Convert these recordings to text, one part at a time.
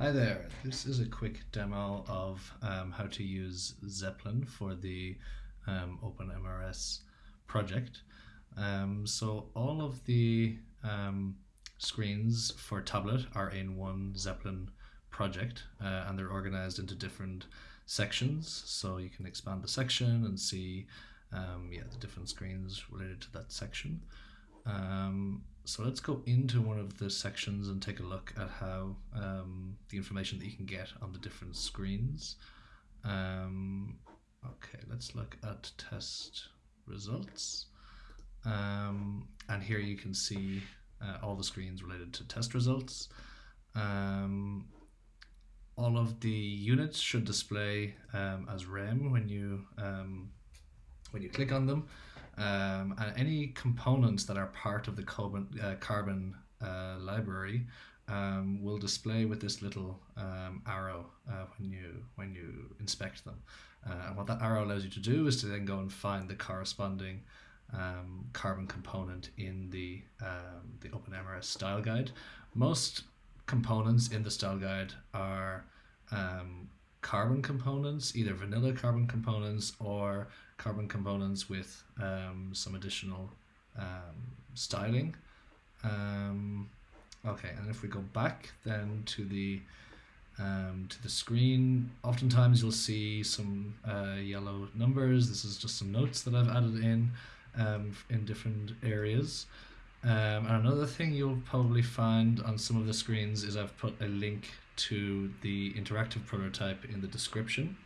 Hi there, this is a quick demo of um, how to use Zeplin for the um, OpenMRS project. Um, so all of the um, screens for tablet are in one Zeplin project uh, and they're organized into different sections so you can expand the section and see um, yeah, the different screens related to that section. So let's go into one of the sections and take a look at how um, the information that you can get on the different screens. Um, okay, let's look at test results. Um, and here you can see uh, all the screens related to test results. Um, all of the units should display um, as rem when you um, when you click on them. Um, and any components that are part of the carbon, uh, carbon uh, library um, will display with this little um, arrow uh, when you when you inspect them. Uh, and what that arrow allows you to do is to then go and find the corresponding um, carbon component in the um, the OpenMRS style guide. Most components in the style guide are um, carbon components, either vanilla carbon components or carbon components with um, some additional um, styling. Um, okay, and if we go back then to the um, to the screen, oftentimes you'll see some uh, yellow numbers. This is just some notes that I've added in um, in different areas. Um, and another thing you'll probably find on some of the screens is I've put a link to the interactive prototype in the description.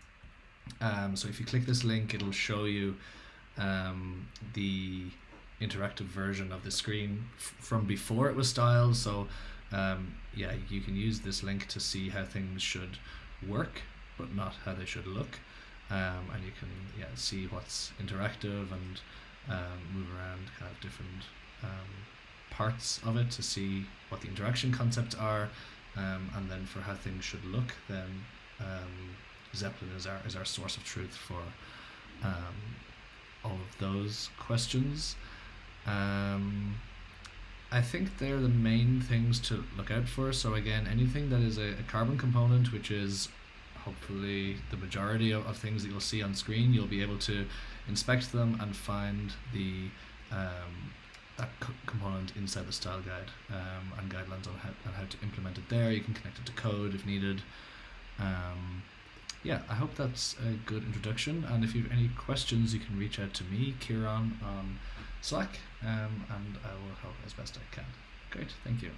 Um, so if you click this link, it'll show you um, the interactive version of the screen from before it was styled. So um, yeah, you can use this link to see how things should work, but not how they should look. Um, and you can yeah see what's interactive and um, move around kind of different um, parts of it to see what the interaction concepts are, and then for how things should look, then Zeplin is our is our source of truth for um, all of those questions. Um, I think they're the main things to look out for. So again, anything that is a, a carbon component, which is hopefully the majority of, of, things that you'll see on screen, you'll be able to inspect them and find the um, that component inside the style guide um, and guidelines on how, on how to implement it there. You can connect it to code if needed. Um, yeah, I hope that's a good introduction. And if you have any questions, you can reach out to me, Kieran, on Slack, um, and I will help as best I can. Great, thank you.